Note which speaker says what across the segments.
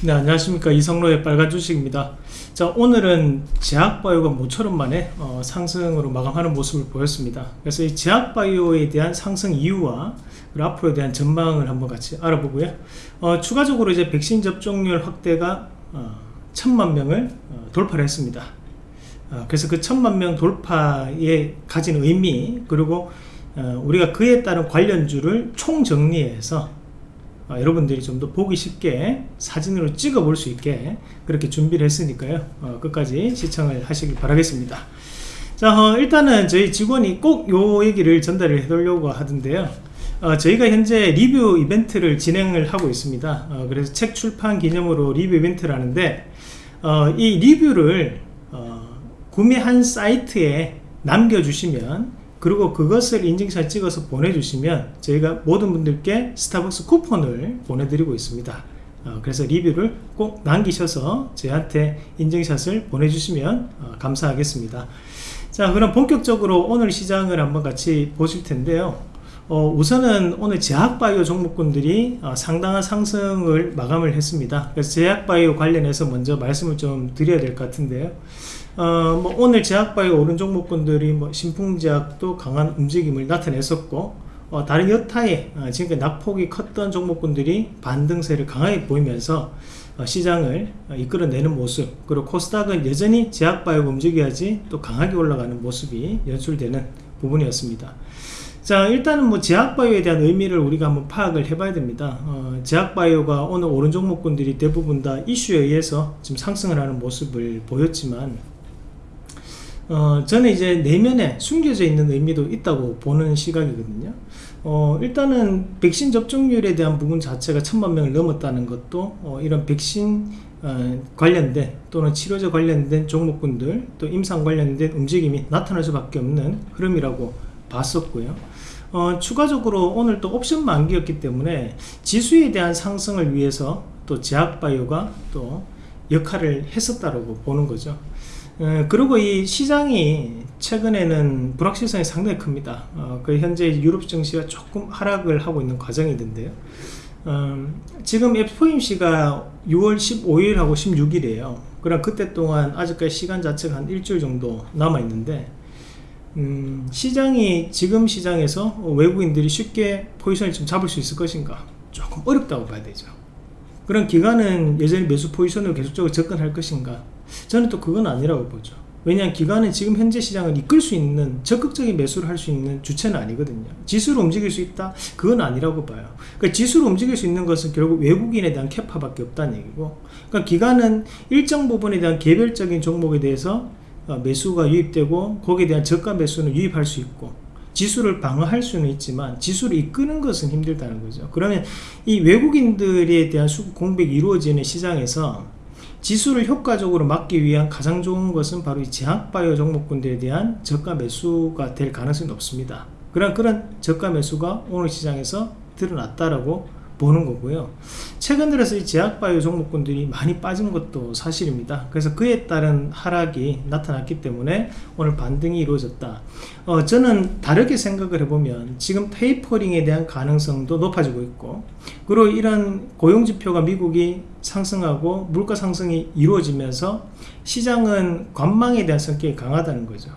Speaker 1: 네 안녕하십니까. 이성로의 빨간 주식입니다. 자 오늘은 제약바이오가 모처럼 만에 어, 상승으로 마감하는 모습을 보였습니다. 그래서 이 제약바이오에 대한 상승 이유와 앞으로에 대한 전망을 한번 같이 알아보고요. 어, 추가적으로 이제 백신 접종률 확대가 어, 천만 명을 어, 돌파를 했습니다. 어, 그래서 그 천만 명 돌파에 가진 의미 그리고 어, 우리가 그에 따른 관련주를 총정리해서 어, 여러분들이 좀 더 보기 쉽게 사진으로 찍어 볼 수 있게 그렇게 준비를 했으니까요. 어, 끝까지 시청을 하시길 바라겠습니다. 자 어, 일단은 저희 직원이 꼭 요 얘기를 전달을 해드리려고 하던데요. 어, 저희가 현재 리뷰 이벤트를 진행을 하고 있습니다. 어, 그래서 책 출판 기념으로 리뷰 이벤트를 하는데 어, 이 리뷰를 구매한 사이트에 남겨주시면 그리고 그것을 인증샷 찍어서 보내주시면 저희가 모든 분들께 스타벅스 쿠폰을 보내드리고 있습니다. 어, 그래서 리뷰를 꼭 남기셔서 저희한테 인증샷을 보내주시면 어, 감사하겠습니다. 자 그럼 본격적으로 오늘 시장을 한번 같이 보실 텐데요. 어, 우선은 오늘 제약바이오 종목군들이 어, 상당한 상승을 마감을 했습니다. 그래서 제약바이오 관련해서 먼저 말씀을 좀 드려야 될 것 같은데요 어, 뭐 오늘 제약바이오 오른 종목군들이 뭐 신풍제약도 강한 움직임을 나타냈었고 어, 다른 여타의 어, 지금까지 낙폭이 컸던 종목군들이 반등세를 강하게 보이면서 어, 시장을 어, 이끌어내는 모습 그리고 코스닥은 여전히 제약바이오가 움직여야지 또 강하게 올라가는 모습이 연출되는 부분이었습니다. 자 일단은 뭐 제약바이오에 대한 의미를 우리가 한번 파악을 해봐야 됩니다. 어, 제약바이오가 오늘 오른 종목군들이 대부분 다 이슈에 의해서 지금 상승을 하는 모습을 보였지만 어, 저는 이제 내면에 숨겨져 있는 의미도 있다고 보는 시각이거든요. 어, 일단은 백신 접종률에 대한 부분 자체가 천만 명을 넘었다는 것도 어, 이런 백신 어, 관련된 또는 치료제 관련된 종목군들 또 임상 관련된 움직임이 나타날 수밖에 없는 흐름이라고 봤었고요. 어, 추가적으로 오늘 또 옵션 만기였기 때문에 지수에 대한 상승을 위해서 또 제약바이오가 또 역할을 했었다고 보는 거죠. 예, 그리고 이 시장이 최근에는 불확실성이 상당히 큽니다. 어, 그 현재 유럽 증시가 조금 하락을 하고 있는 과정이던데요. 음, 지금 FOMC가 6월 15일하고 16일이에요. 그럼 그때 동안 아직까지 시간 자체가 한 일주일 정도 남아 있는데 음, 시장이 지금 시장에서 외국인들이 쉽게 포지션을 좀 잡을 수 있을 것인가 조금 어렵다고 봐야 되죠. 그런 기간은 여전히 매수 포지션으로 계속적으로 접근할 것인가 저는 또 그건 아니라고 보죠. 왜냐하면 기관은 지금 현재 시장을 이끌 수 있는 적극적인 매수를 할 수 있는 주체는 아니거든요. 지수를 움직일 수 있다? 그건 아니라고 봐요. 그러니까 지수를 움직일 수 있는 것은 결국 외국인에 대한 캐파밖에 없다는 얘기고 그러니까 기관은 일정 부분에 대한 개별적인 종목에 대해서 어, 매수가 유입되고 거기에 대한 저가 매수는 유입할 수 있고 지수를 방어할 수는 있지만 지수를 이끄는 것은 힘들다는 거죠. 그러면 이 외국인들에 대한 수급 공백이 이루어지는 시장에서 지수를 효과적으로 막기 위한 가장 좋은 것은 바로 이 제약바이오 종목군들에 대한 저가 매수가 될 가능성이 높습니다. 그런 그런 저가 매수가 오늘 시장에서 드러났다라고 보는 거고요. 최근 들어서 이 제약바이오 종목군들이 많이 빠진 것도 사실입니다. 그래서 그에 따른 하락이 나타났기 때문에 오늘 반등이 이루어졌다. 어, 저는 다르게 생각을 해보면 지금 테이퍼링에 대한 가능성도 높아지고 있고 그리고 이런 고용지표가 미국이 상승하고 물가 상승이 이루어지면서 시장은 관망에 대한 성격이 강하다는 거죠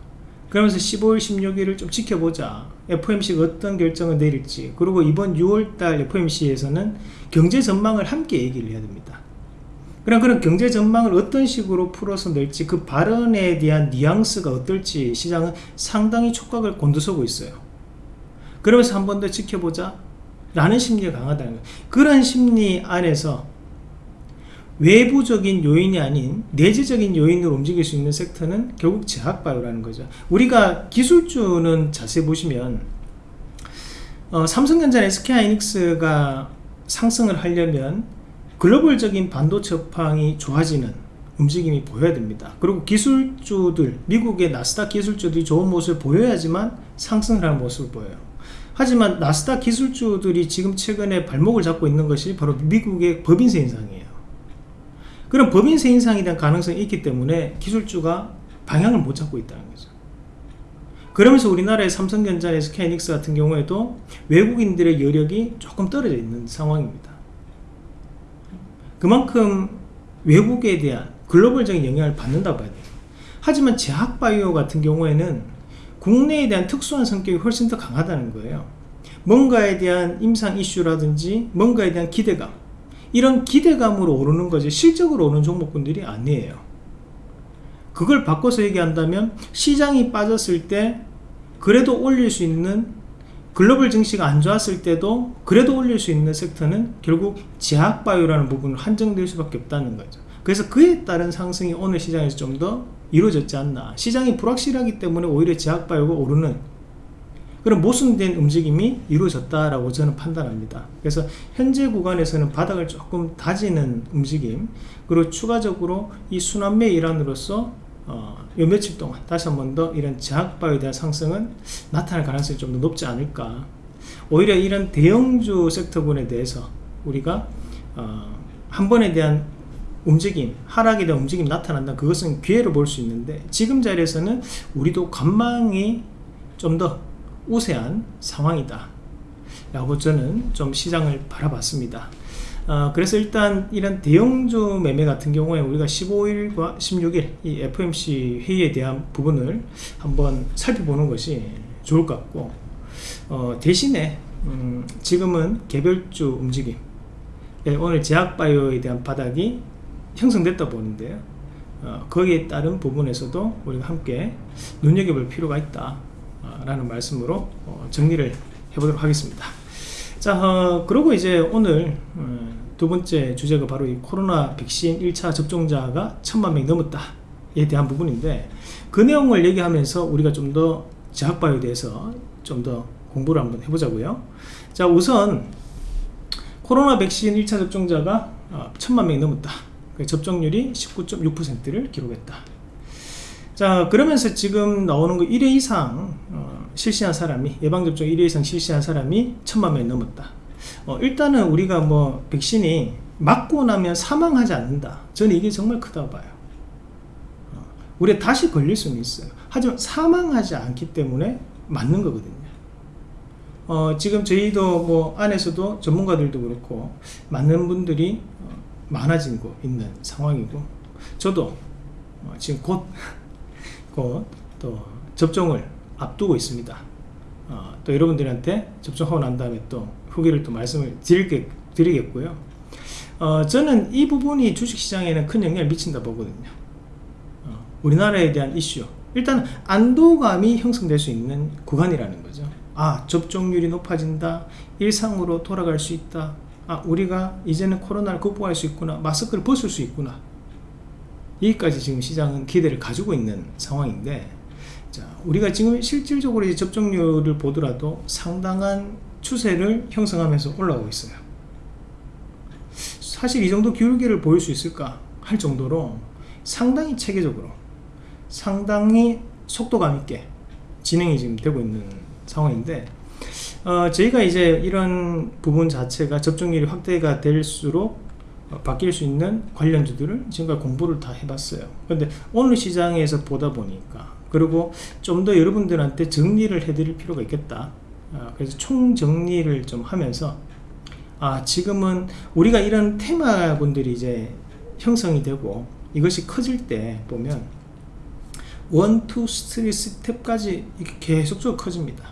Speaker 1: 그러면서 15일 16일을 좀 지켜보자. FOMC가 어떤 결정을 내릴지. 그리고 이번 6월달 FOMC에서는 경제 전망을 함께 얘기를 해야 됩니다. 그럼 그런 경제 전망을 어떤 식으로 풀어서 낼지 그 발언에 대한 뉘앙스가 어떨지 시장은 상당히 촉각을 곤두서고 있어요. 그러면서 한 번 더 지켜보자. 라는 심리가 강하다는 거예요. 그런 심리 안에서 외부적인 요인이 아닌 내재적인 요인으로 움직일 수 있는 섹터는 결국 제약바이오라는 거죠. 우리가 기술주는 자세히 보시면 어, 삼성전자 SK하이닉스가 상승을 하려면 글로벌적인 반도체 업황이 좋아지는 움직임이 보여야 됩니다. 그리고 기술주들 미국의 나스닥 기술주들이 좋은 모습을 보여야지만 상승을 하는 모습을 보여요. 하지만 나스닥 기술주들이 지금 최근에 발목을 잡고 있는 것이 바로 미국의 법인세 인상이에요 그런 법인세 인상에 대한 가능성이 있기 때문에 기술주가 방향을 못 잡고 있다는 거죠 그러면서 우리나라의 삼성전자, SK이닉스 같은 경우에도 외국인들의 여력이 조금 떨어져 있는 상황입니다 그만큼 외국에 대한 글로벌적인 영향을 받는다 봐야 돼요. 하지만 제약바이오 같은 경우에는 국내에 대한 특수한 성격이 훨씬 더 강하다는 거예요. 뭔가에 대한 임상 이슈라든지 뭔가에 대한 기대감 이런 기대감으로 오르는 거지 실적으로 오는 종목군들이 아니에요. 그걸 바꿔서 얘기한다면 시장이 빠졌을 때 그래도 올릴 수 있는 글로벌 증시가 안 좋았을 때도 그래도 올릴 수 있는 섹터는 결국 제약바이오라는 부분으로 한정될 수밖에 없다는 거죠. 그래서 그에 따른 상승이 오늘 시장에서 좀 더 이루어졌지 않나. 시장이 불확실하기 때문에 오히려 제약바이오가 오르는 그런 모순된 움직임이 이루어졌다라고 저는 판단합니다. 그래서 현재 구간에서는 바닥을 조금 다지는 움직임 그리고 추가적으로 이 순환매 일환으로서 어, 요 며칠 동안 다시 한 번 더 이런 제약바이오에 대한 상승은 나타날 가능성이 좀 더 높지 않을까 오히려 이런 대형주 섹터군에 대해서 우리가 어, 한 번에 대한 움직임 하락에 대한 움직임 나타난다 그것은 기회로 볼 수 있는데 지금 자리에서는 우리도 관망이 좀더 우세한 상황이다. 라고 저는 좀 시장을 바라봤습니다. 어, 그래서 일단 이런 대형주 매매 같은 경우에 우리가 15일과 16일 이 FMC 회의에 대한 부분을 한번 살펴보는 것이 좋을 것 같고 어, 대신에 음, 지금은 개별주 움직임 예, 오늘 제약바이오에 대한 바닥이 형성됐다 보는데요. 어, 거기에 따른 부분에서도 우리가 함께 눈여겨볼 필요가 있다. 어, 라는 말씀으로 어, 정리를 해보도록 하겠습니다. 자 어, 그리고 이제 오늘 어, 두 번째 주제가 바로 이 코로나 백신 1차 접종자가 천만 명이 넘었다 에 대한 부분인데 그 내용을 얘기하면서 우리가 좀 더 제약바이오에 대해서 좀 더 공부를 한번 해보자고요. 자 우선 코로나 백신 1차 접종자가 어, 천만 명이 넘었다. 그 접종률이 19.6%를 기록했다 자 그러면서 지금 나오는 거 1회 이상 어, 실시한 사람이 예방접종 1회 이상 실시한 사람이 천만 명이 넘었다. 어, 일단은 우리가 뭐 백신이 맞고 나면 사망하지 않는다. 저는 이게 정말 크다고 봐요. 어, 우리가 다시 걸릴 수는 있어요. 하지만 사망하지 않기 때문에 맞는 거거든요. 어, 지금 저희도 뭐 안에서도 전문가들도 그렇고 맞는 분들이 어, 많아지고 있는 상황이고 저도 어, 지금 곧 곧 또 접종을 앞두고 있습니다. 어, 또 여러분들한테 접종하고 난 다음에 또 후기를 또 말씀을 드릴게, 드리겠고요. 어, 저는 이 부분이 주식시장에는 큰 영향을 미친다 보거든요. 어, 우리나라에 대한 이슈. 일단 안도감이 형성될 수 있는 구간이라는 거죠. 아 접종률이 높아진다. 일상으로 돌아갈 수 있다. 아 우리가 이제는 코로나를 극복할 수 있구나. 마스크를 벗을 수 있구나 여기까지 지금 시장은 기대를 가지고 있는 상황인데 자 우리가 지금 실질적으로 접종률을 보더라도 상당한 추세를 형성하면서 올라오고 있어요. 사실 이 정도 기울기를 보일 수 있을까 할 정도로 상당히 체계적으로 상당히 속도감 있게 진행이 지금 되고 있는 상황인데 어, 저희가 이제 이런 부분 자체가 접종률이 확대가 될수록 어, 바뀔 수 있는 관련주들을 지금까지 공부를 다 해봤어요. 근데 오늘 시장에서 보다 보니까 그리고 좀 더 여러분들한테 정리를 해드릴 필요가 있겠다. 어, 그래서 총정리를 좀 하면서 아 지금은 우리가 이런 테마군들이 이제 형성이 되고 이것이 커질 때 보면 one, two, three step까지 이렇게 계속적으로 커집니다.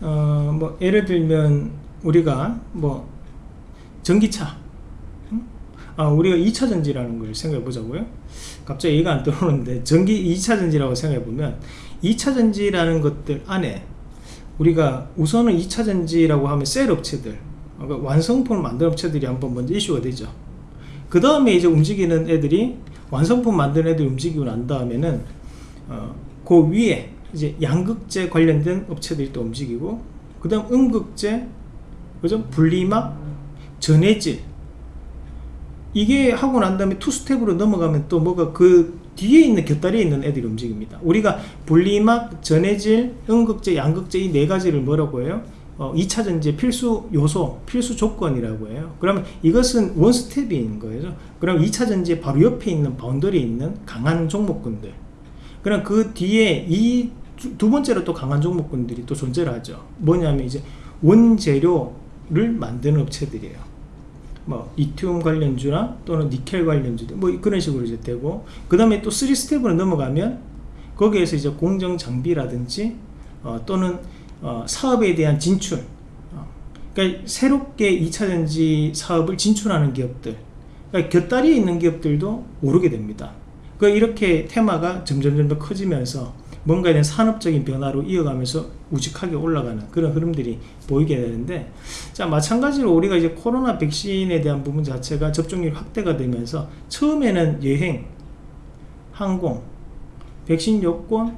Speaker 1: 어, 뭐 예를 들면 우리가 뭐 전기차 아, 우리가 2차 전지라는 걸 생각해 보자고요? 갑자기 얘가 안 들어오는데 전기 2차 전지라고 생각해 보면 2차 전지라는 것들 안에 우리가 우선은 2차 전지라고 하면 셀 업체들 그러니까 완성품을 만드는 업체들이 한번 먼저 이슈가 되죠. 그 다음에 이제 움직이는 애들이 완성품 만드는 애들이 움직이고 난 다음에는 어, 그 위에 이제 양극재 관련된 업체들이 또 움직이고 그 다음 음극재 그죠? 분리막 전해질 이게 하고 난 다음에 two step으로 넘어가면 또 뭐가 그 뒤에 있는 곁다리에 있는 애들이 움직입니다 우리가 분리막 전해질 음극재 양극재 이 네 가지를 뭐라고 해요 어, 2차 전지의 필수 요소, 필수 조건이라고 해요. 그러면 이것은 one step인 거예요. 그럼 2차 전지의 바로 옆에 있는 boundary에 있는 강한 종목군들. 그럼 그 뒤에 이 두 번째로 또 강한 종목군들이 또 존재를 하죠. 뭐냐면 이제 원재료를 만드는 업체들이에요. 뭐 리튬 관련주나 또는 니켈 관련주들 뭐 그런 식으로 이제 되고 그 다음에 또 3step으로 넘어가면 거기에서 이제 공정 장비라든지 어, 또는 어, 사업에 대한 진출 어, 그러니까 새롭게 2차전지 사업을 진출하는 기업들 그러니까 곁다리에 있는 기업들도 오르게 됩니다. 그 이렇게 테마가 점점점 더 커지면서 뭔가에 대한 산업적인 변화로 이어가면서 우직하게 올라가는 그런 흐름들이 보이게 되는데 자 마찬가지로 우리가 이제 코로나 백신에 대한 부분 자체가 접종률 확대가 되면서 처음에는 여행 항공 백신 요건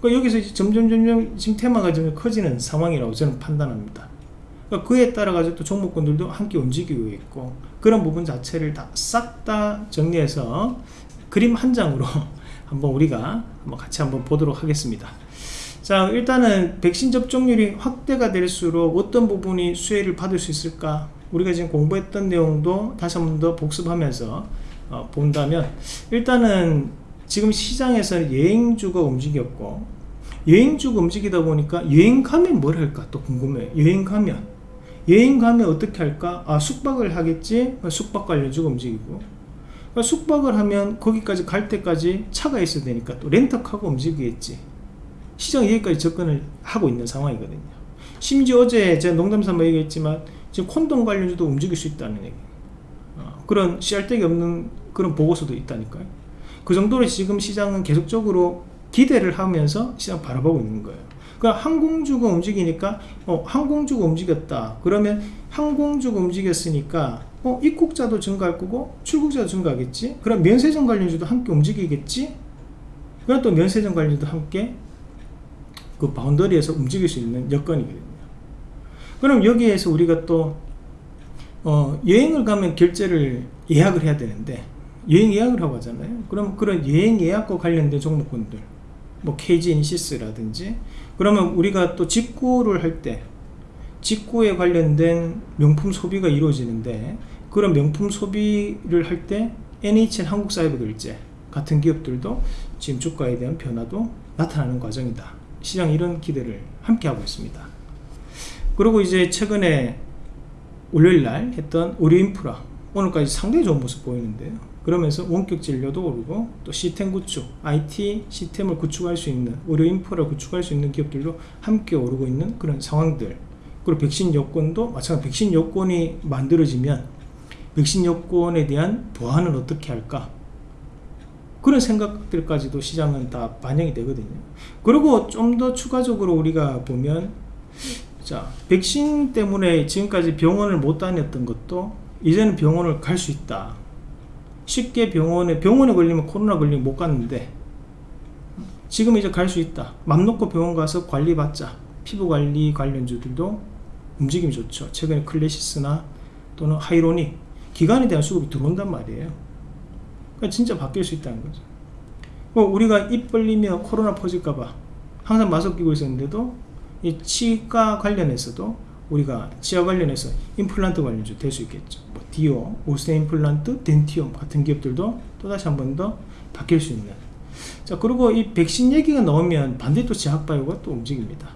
Speaker 1: 그러니까 여기서 점점 점점 지금 테마가 좀 커지는 상황이라고 저는 판단합니다. 그러니까 그에 따라 가지고 또 종목군들도 함께 움직이고 있고 그런 부분 자체를 다 싹 다 정리해서 그림 한 장으로 한번 우리가 한번 같이 한번 보도록 하겠습니다. 자 일단은 백신 접종률이 확대가 될수록 어떤 부분이 수혜를 받을 수 있을까? 우리가 지금 공부했던 내용도 다시 한 번 더 복습하면서 어, 본다면 일단은 지금 시장에서 여행주가 움직였고 여행주가 움직이다 보니까 여행 가면 뭘 할까 또 궁금해요 여행 가면. 여행 가면 어떻게 할까? 아 숙박을 하겠지? 숙박 관련주가 움직이고 숙박을 하면 거기까지 갈 때까지 차가 있어야 되니까 또 렌터카가 움직이겠지. 시장 여기까지 접근을 하고 있는 상황이거든요. 심지어 어제 제가 농담삼아 얘기했지만 지금 콘돔 관련주도 움직일 수 있다는 얘기. 어, 그런 씨알데기 없는 그런 보고서도 있다니까요. 그 정도로 지금 시장은 계속적으로 기대를 하면서 시장 바라보고 있는 거예요. 그러니까 항공주가 움직이니까 어, 항공주가 움직였다. 그러면 항공주가 움직였으니까 어, 입국자도 증가할 거고 출국자도 증가하겠지? 그럼 면세점 관련주도 함께 움직이겠지? 그럼 또 면세점 관련주도 함께 그 바운더리에서 움직일 수 있는 여건이거든요. 그럼 여기에서 우리가 또 어, 여행을 가면 결제를 예약을 해야 되는데 여행 예약을 하고 하잖아요. 그럼 그런 여행 예약과 관련된 종목군들 뭐 KG 인시스라든지 그러면 우리가 또 직구를 할 때 직구에 관련된 명품 소비가 이루어지는데 그런 명품 소비를 할 때 NHN 한국사이버결제 같은 기업들도 지금 주가에 대한 변화도 나타나는 과정이다. 시장 이런 기대를 함께 하고 있습니다. 그리고 이제 최근에 월요일날 했던 의료인프라 오늘까지 상당히 좋은 모습 보이는데요 그러면서 원격 진료도 오르고 또 시스템 구축, IT 시스템을 구축할 수 있는 의료 인프라를 구축할 수 있는 기업들도 함께 오르고 있는 그런 상황들. 그리고 백신 여건도 마찬가지 백신 여건이 만들어지면 백신 여건에 대한 보완을 어떻게 할까? 그런 생각들까지도 시장은 다 반영이 되거든요. 그리고 좀 더 추가적으로 우리가 보면 자 백신 때문에 지금까지 병원을 못 다녔던 것도 이제는 병원을 갈 수 있다. 쉽게 병원에 병원에 걸리면 코로나 걸리면 못 갔는데 지금 이제 갈 수 있다. 맘 놓고 병원 가서 관리 받자. 피부관리 관련주들도 움직임이 좋죠. 최근에 클래시스나 또는 하이로닉 기관에 대한 수급이 들어온단 말이에요. 그러니까 진짜 바뀔 수 있다는 거죠. 뭐 우리가 입 벌리면 코로나 퍼질까봐 항상 마스크 끼고 있었는데도 이 치과 관련해서도 우리가 치아 관련해서 임플란트 관련주 될 수 있겠죠. 뭐 디오, 오세 임플란트, 덴티움 같은 기업들도 또다시 한 번 더 바뀔 수 있는. 자 그리고 이 백신 얘기가 나오면 반대 또 제약바이오가 또 움직입니다.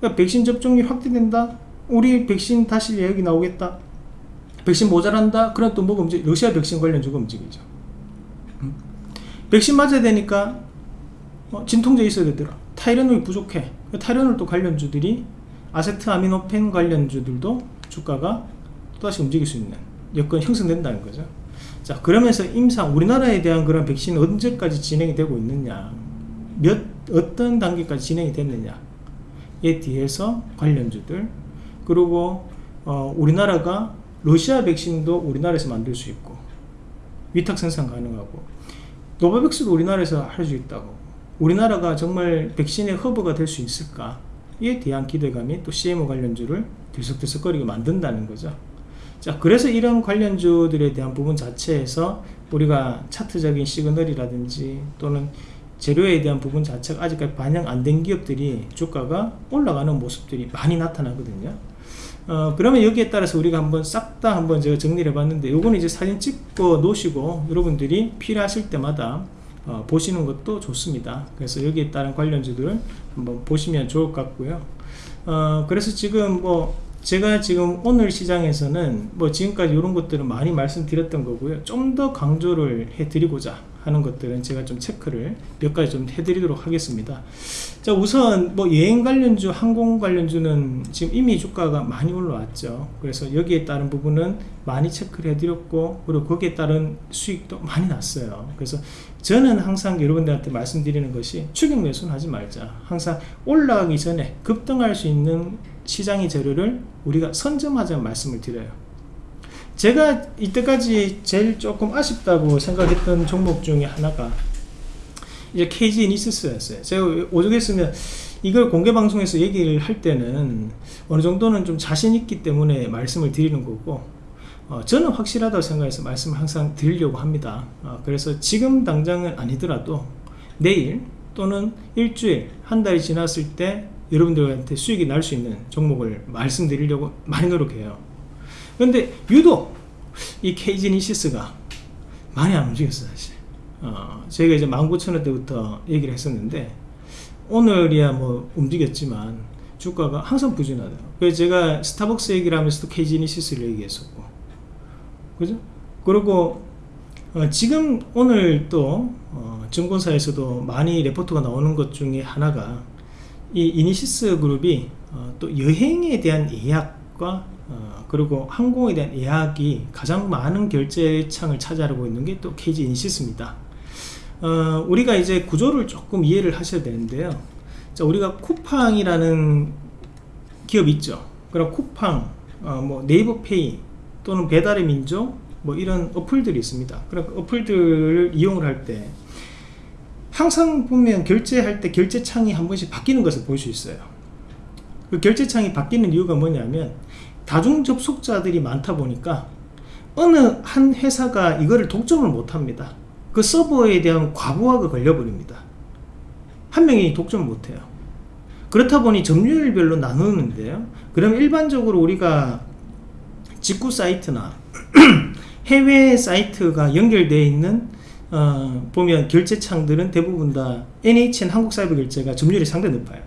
Speaker 1: 그러니까 백신 접종률 확대된다. 우리 백신 다시 얘기 나오겠다 백신 모자란다? 그럼 또 뭐가 움직 러시아 백신 관련주가 움직이죠. 음? 백신 맞아야 되니까 어, 진통제 있어야 되더라. 타이레놀 부족해. 타이레놀 또 관련주들이 아세트아미노펜 관련주들도 주가가 또다시 움직일 수 있는 여건이 형성된다는 거죠. 자 그러면서 임상 우리나라에 대한 그런 백신이 언제까지 진행이 되고 있느냐? 몇 어떤 단계까지 진행이 됐느냐에 대해서 관련주들. 그리고 어, 우리나라가 러시아 백신도 우리나라에서 만들 수 있고 위탁 생산 가능하고 노바백스도 우리나라에서 할 수 있다고. 우리나라가 정말 백신의 허브가 될 수 있을까 에 대한 기대감이 또 CMO 관련주를 들썩들썩거리게 만든다는 거죠. 자 그래서 이런 관련주들에 대한 부분 자체에서 우리가 차트적인 시그널이라든지 또는 재료에 대한 부분 자체가 아직까지 반영 안 된 기업들이 주가가 올라가는 모습들이 많이 나타나거든요 어, 그러면 여기에 따라서 우리가 한번 싹 다 한번 제가 정리를 해봤는데 요거는 이제 사진 찍고 놓으시고 여러분들이 필요하실 때마다 어, 보시는 것도 좋습니다 그래서 여기에 따른 관련주들을 한번 보시면 좋을 것 같고요 어, 그래서 지금 뭐 제가 지금 오늘 시장에서는 뭐 지금까지 이런 것들은 많이 말씀드렸던 거고요. 좀 더 강조를 해드리고자 하는 것들은 제가 좀 체크를 몇 가지 좀 해드리도록 하겠습니다. 자, 우선 뭐 여행 관련주, 항공 관련주는 지금 이미 주가가 많이 올라왔죠. 그래서 여기에 따른 부분은 많이 체크를 해드렸고, 그리고 거기에 따른 수익도 많이 났어요. 그래서 저는 항상 여러분들한테 말씀드리는 것이 추격 매수는 하지 말자. 항상 올라가기 전에 급등할 수 있는 시장의 재료를 우리가 선점하자는 말씀을 드려요. 제가 이때까지 제일 조금 아쉽다고 생각했던 종목 중에 하나가 이제 KG 니스스였어요. 제가 오죽했으면 이걸 공개 방송에서 얘기를 할 때는 어느 정도는 좀 자신 있기 때문에 말씀을 드리는 거고 어, 저는 확실하다고 생각해서 말씀을 항상 드리려고 합니다. 어, 그래서 지금 당장은 아니더라도 내일 또는 일주일 한 달이 지났을 때 여러분들한테 수익이 날 수 있는 종목을 말씀드리려고 많이 노력해요. 그런데 유독 이 KG이니시스가 많이 안 움직였어요, 사실. 어, 저희가 이제 19,000원대부터 얘기를 했었는데 오늘이야 뭐 움직였지만 주가가 항상 부진하대요. 그래서 제가 스타벅스 얘기를 하면서도 KG이니시스를 얘기했었고, 그죠? 그리고 어, 지금 오늘 또 어, 증권사에서도 많이 레포트가 나오는 것 중에 하나가 이 이니시스 그룹이 어, 또 여행에 대한 예약과 어, 그리고 항공에 대한 예약이 가장 많은 결제창을 차지하고 있는 게 또 KG 이니시스입니다. 어, 우리가 이제 구조를 조금 이해를 하셔야 되는데요. 자, 우리가 쿠팡이라는 기업 있죠. 그럼 쿠팡, 어, 뭐 네이버페이 또는 배달의 민족 뭐 이런 어플들이 있습니다. 그럼 그 어플들을 이용을 할 때 항상 보면 결제할 때 결제창이 한 번씩 바뀌는 것을 볼 수 있어요 그 결제창이 바뀌는 이유가 뭐냐면 다중 접속자들이 많다 보니까 어느 한 회사가 이거를 독점을 못합니다. 그 서버에 대한 과부하가 걸려버립니다. 한 명이 독점을 못해요. 그렇다 보니 점유율별로 나누는데요. 그럼 일반적으로 우리가 직구 사이트나 해외 사이트가 연결되어 있는 어, 보면 결제창들은 대부분 다 NHN 한국사이버 결제가 점유율이 상당히 높아요.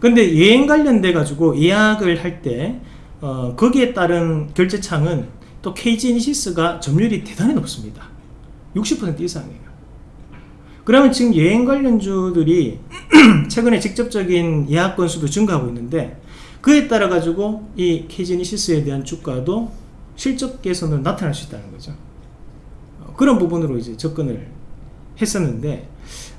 Speaker 1: 근데 여행 관련돼 가지고 예약을 할때 어, 거기에 따른 결제창은 또 KG니시스가 점유율이 대단히 높습니다. 60% 이상이에요. 그러면 지금 여행 관련주들이 최근에 직접적인 예약 건수도 증가하고 있는데 그에 따라 가지고 이 KG니시스에 대한 주가도 실적 개선은 나타날 수 있다는 거죠. 그런 부분으로 이제 접근을 했었는데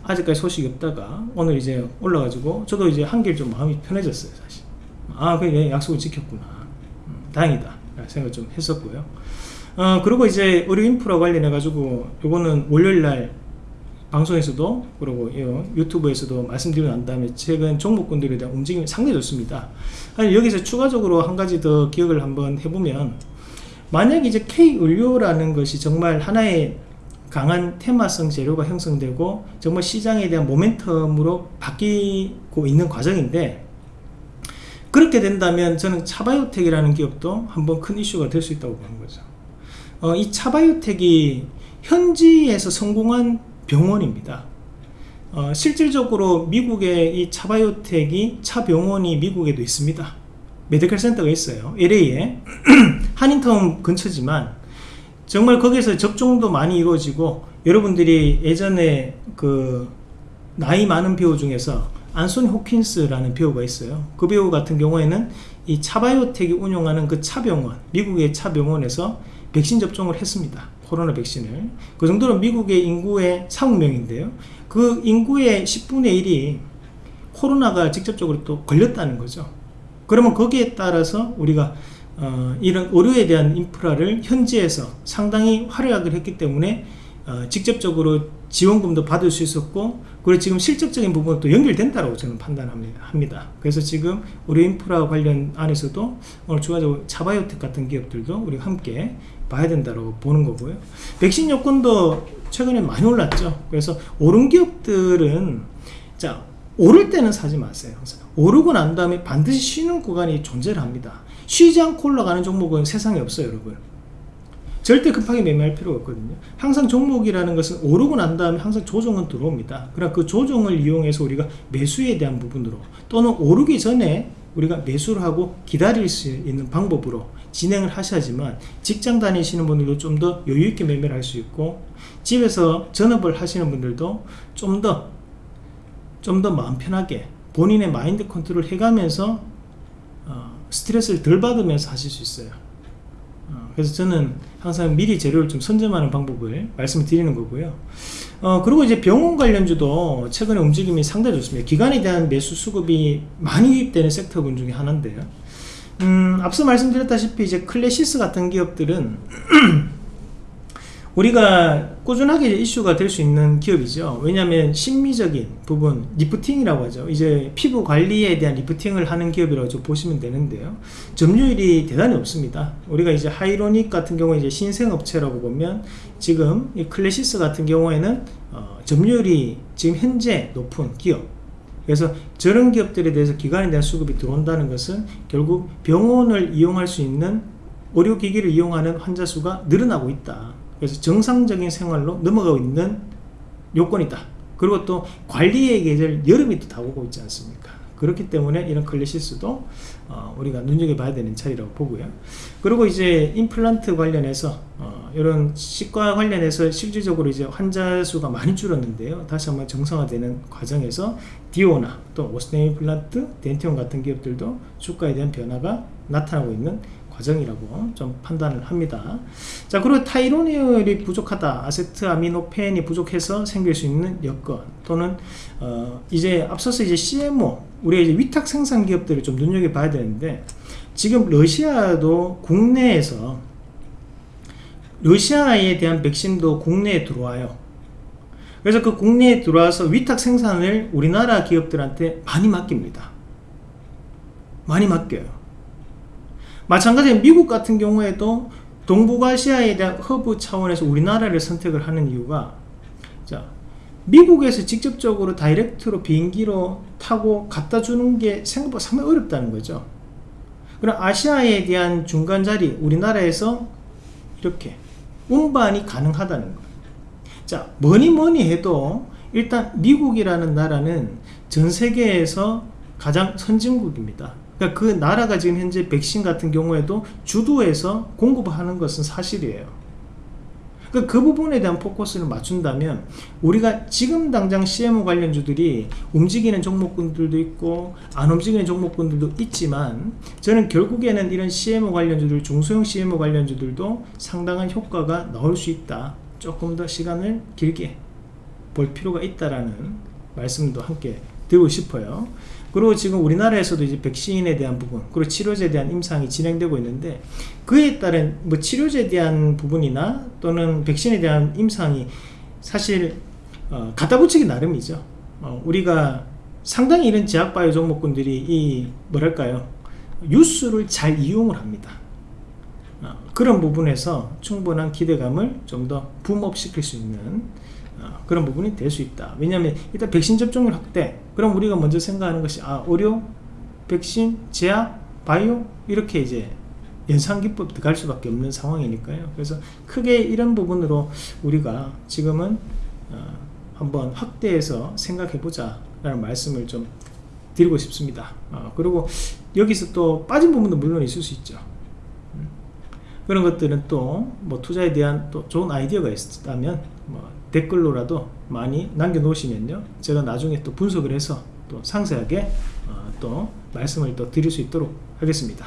Speaker 1: 아직까지 소식이 없다가 오늘 이제 올라가지고 저도 이제 한결 좀 마음이 편해졌어요 사실. 아 그래 약속을 지켰구나. 음, 다행이다. 생각 좀 했었고요. 어, 그리고 이제 의료 인프라 관련해 가지고 요거는 월요일날 방송에서도 그리고 유튜브에서도 말씀드리고 난 다음에 최근 종목군들에 대한 움직임이 상당히 좋습니다. 여기서 추가적으로 한 가지 더 기억을 한번 해보면 만약 이제 K의료라는 것이 정말 하나의 강한 테마성 재료가 형성되고 정말 시장에 대한 모멘텀으로 바뀌고 있는 과정인데 그렇게 된다면 저는 차바이오텍이라는 기업도 한번 큰 이슈가 될 수 있다고 보는 거죠. 어, 이 차바이오텍이 현지에서 성공한 병원입니다. 어, 실질적으로 미국의 이 차바이오텍이 차병원이 미국에도 있습니다. medical center가 있어요. LA에. 한인타운 근처지만 정말 거기서 접종도 많이 이루어지고 여러분들이 예전에 그 나이 많은 배우 중에서 안소니 홉킨스라는 배우가 있어요. 그 배우 같은 경우에는 이 차바이오텍이 운영하는 그 차병원 미국의 차병원에서 백신 접종을 했습니다. 코로나 백신을. 그 정도로 미국의 인구의 4억 명인데요. 그 인구의 10분의 1이 코로나가 직접적으로 또 걸렸다는 거죠. 그러면 거기에 따라서 우리가 어, 이런 의료에 대한 인프라를 현지에서 상당히 활약을 했기 때문에 어, 직접적으로 지원금도 받을 수 있었고 그리고 지금 실적적인 부분도 연결된다고 저는 판단합니다. 그래서 지금 의료 인프라 관련 안에서도 오늘 추가적으로 차바이오텍 같은 기업들도 우리가 함께 봐야 된다고 보는 거고요. 백신 여건도 최근에 많이 올랐죠. 그래서 오른 기업들은 자 오를 때는 사지 마세요. 항상. 오르고 난 다음에 반드시 쉬는 구간이 존재를 합니다. 쉬지 않고 올라가는 종목은 세상에 없어요, 여러분. 절대 급하게 매매할 필요가 없거든요. 항상 종목이라는 것은 오르고 난 다음에 항상 조정은 들어옵니다. 그러나 그 조정을 이용해서 우리가 매수에 대한 부분으로 또는 오르기 전에 우리가 매수를 하고 기다릴 수 있는 방법으로 진행을 하셔야지만 직장 다니시는 분들도 좀 더 여유있게 매매를 할 수 있고 집에서 전업을 하시는 분들도 좀더 좀 더 마음 편하게 본인의 마인드 컨트롤 해가면서 어, 스트레스를 덜 받으면서 하실 수 있어요. 어, 그래서 저는 항상 미리 재료를 좀 선점하는 방법을 말씀을 드리는 거고요. 어, 그리고 이제 병원 관련주도 최근에 움직임이 상당히 좋습니다. 기관에 대한 매수 수급이 많이 유입되는 섹터군 중에 하나인데요. 음, 앞서 말씀드렸다시피 이제 클래시스 같은 기업들은 우리가 꾸준하게 이슈가 될 수 있는 기업이죠. 왜냐하면 심미적인 부분 리프팅이라고 하죠. 이제 피부 관리에 대한 리프팅을 하는 기업이라고 좀 보시면 되는데요. 점유율이 대단히 높습니다. 우리가 이제 하이로닉 같은 경우에 이제 신생업체라고 보면 지금 이 클래시스 같은 경우에는 어, 점유율이 지금 현재 높은 기업. 그래서 저런 기업들에 대해서 기관에 대한 수급이 들어온다는 것은 결국 병원을 이용할 수 있는 의료기기를 이용하는 환자 수가 늘어나고 있다 그래서 정상적인 생활로 넘어가고 있는 요건이다. 그리고 또 관리의 계절 여름이 또 다가오고 있지 않습니까? 그렇기 때문에 이런 클래시스도 어, 우리가 눈여겨봐야 되는 차이라고 보고요. 그리고 이제 임플란트 관련해서 어, 이런 치과 관련해서 실질적으로 이제 환자 수가 많이 줄었는데요. 다시 한번 정상화되는 과정에서 디오나 또 오스테인 임플란트 덴티온 같은 기업들도 주가에 대한 변화가 나타나고 있는 과정이라고 좀 판단을 합니다. 자 그리고 타이로니얼이 부족하다. 아세트 아미노펜이 부족해서 생길 수 있는 여건 또는 어 이제 앞서서 이제 CMO 우리가 이제 위탁 생산 기업들을 좀 눈여겨봐야 되는데 지금 러시아도 국내에서 러시아에 대한 백신도 국내에 들어와요. 그래서 그 국내에 들어와서 위탁 생산을 우리나라 기업들한테 많이 맡깁니다. 많이 맡겨요 마찬가지로 미국 같은 경우에도 동북아시아에 대한 허브 차원에서 우리나라를 선택을 하는 이유가 자 미국에서 직접적으로 direct로 비행기로 타고 갖다 주는 게 생각보다 상당히 어렵다는 거죠. 그럼 아시아에 대한 중간 자리 우리나라에서 이렇게 운반이 가능하다는 거예요. 자 뭐니 뭐니 해도 일단 미국이라는 나라는 전 세계에서 가장 선진국입니다 그러니까 그 나라가 지금 현재 백신 같은 경우에도 주도해서 공급하는 것은 사실이에요. 그러니까 그 부분에 대한 포커스를 맞춘다면 우리가 지금 당장 CMO 관련주들이 움직이는 종목군들도 있고 안 움직이는 종목군들도 있지만 저는 결국에는 이런 CMO 관련주들 중소형 CMO 관련주들도 상당한 효과가 나올 수 있다 조금 더 시간을 길게 볼 필요가 있다라는 말씀도 함께 드리고 싶어요 그리고 지금 우리나라에서도 이제 백신에 대한 부분 그리고 치료제에 대한 임상이 진행되고 있는데 그에 따른 뭐 치료제에 대한 부분이나 또는 백신에 대한 임상이 사실 어, 갖다 붙이기 나름이죠. 어, 우리가 상당히 이런 제약바이오 종목군들이 이 뭐랄까요? 뉴스를 잘 이용을 합니다. 어, 그런 부분에서 충분한 기대감을 좀 더 붐업 시킬 수 있는 어, 그런 부분이 될 수 있다. 왜냐하면 일단 백신 접종률 확대 그럼 우리가 먼저 생각하는 것이 아 의료 백신 제약 바이오 이렇게 이제 연상기법 들어갈 수밖에 없는 상황이니까요. 그래서 크게 이런 부분으로 우리가 지금은 어, 한번 확대해서 생각해 보자 라는 말씀을 좀 드리고 싶습니다. 어, 그리고 여기서 또 빠진 부분도 물론 있을 수 있죠. 음. 그런 것들은 또 뭐 투자에 대한 또 좋은 아이디어가 있다면 뭐 댓글로라도 많이 남겨 놓으시면요 제가 나중에 또 분석을 해서 또 상세하게 어, 또 말씀을 또 드릴 수 있도록 하겠습니다.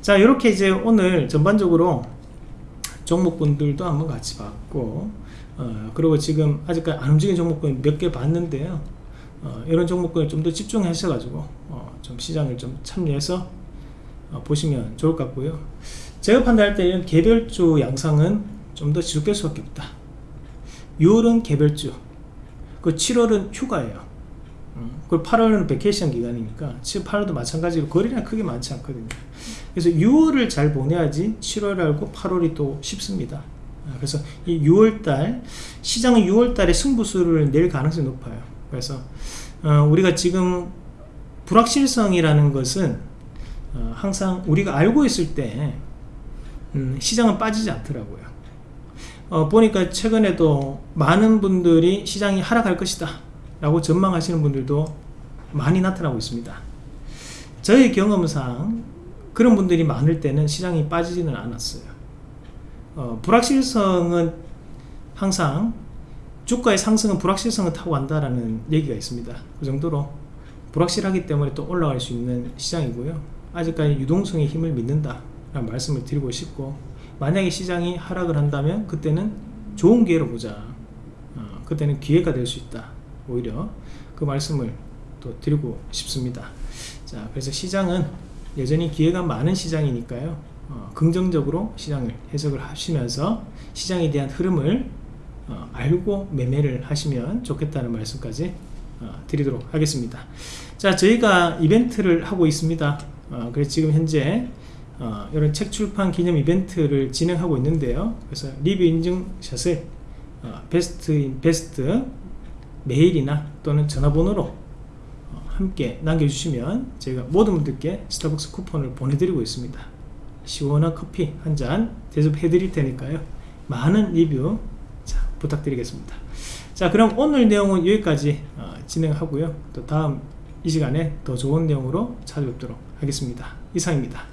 Speaker 1: 자 이렇게 이제 오늘 전반적으로 종목분들도 한번 같이 봤고 어, 그리고 지금 아직까지 안 움직인 종목군 몇개 봤는데요. 어, 이런 종목군에 좀 더 집중하셔 가지고 어, 좀 시장을 좀 참여해서 어, 보시면 좋을 것 같고요. 제가 판단할 때 이런 개별주 양상은 좀 더 지속될 수밖에 없다 6월은 개별주 그 7월은 휴가예요. 음, 그리고 8월은 vacation 기간이니까 7, 8월도 마찬가지로 거래는 크게 많지 않거든요. 그래서 6월을 잘 보내야지 7월하고 8월이 또 쉽습니다. 아, 그래서 이 6월달 시장은 6월달에 승부수를 낼 가능성이 높아요. 그래서 어, 우리가 지금 불확실성이라는 것은 어, 항상 우리가 알고 있을 때 음, 시장은 빠지지 않더라고요 어, 보니까 최근에도 많은 분들이 시장이 하락할 것이다 라고 전망하시는 분들도 많이 나타나고 있습니다 저의 경험상 그런 분들이 많을 때는 시장이 빠지지는 않았어요. 어, 불확실성은 항상 주가의 상승은 불확실성을 타고 간다라는 얘기가 있습니다. 그 정도로 불확실하기 때문에 또 올라갈 수 있는 시장이고요. 아직까지 유동성의 힘을 믿는다 라는 말씀을 드리고 싶고 만약에 시장이 하락을 한다면 그때는 좋은 기회로 보자. 어, 그때는 기회가 될 수 있다. 오히려 그 말씀을 또 드리고 싶습니다. 자, 그래서 시장은 여전히 기회가 많은 시장이니까요. 어, 긍정적으로 시장을 해석을 하시면서 시장에 대한 흐름을 어, 알고 매매를 하시면 좋겠다는 말씀까지 어, 드리도록 하겠습니다. 자, 저희가 이벤트를 하고 있습니다. 어, 그래서 지금 현재 어, 이런 책 출판 기념 이벤트를 진행하고 있는데요. 그래서 리뷰 인증샷을 어, 베스트인 베스트 메일이나 또는 전화번호로 어, 함께 남겨주시면 저희가 모든 분들께 스타벅스 쿠폰을 보내드리고 있습니다. 시원한 커피 한 잔 대접해 드릴 테니까요. 많은 리뷰 자, 부탁드리겠습니다. 자, 그럼 오늘 내용은 여기까지 어, 진행하고요. 또 다음 이 시간에 더 좋은 내용으로 찾아뵙도록 하겠습니다. 이상입니다.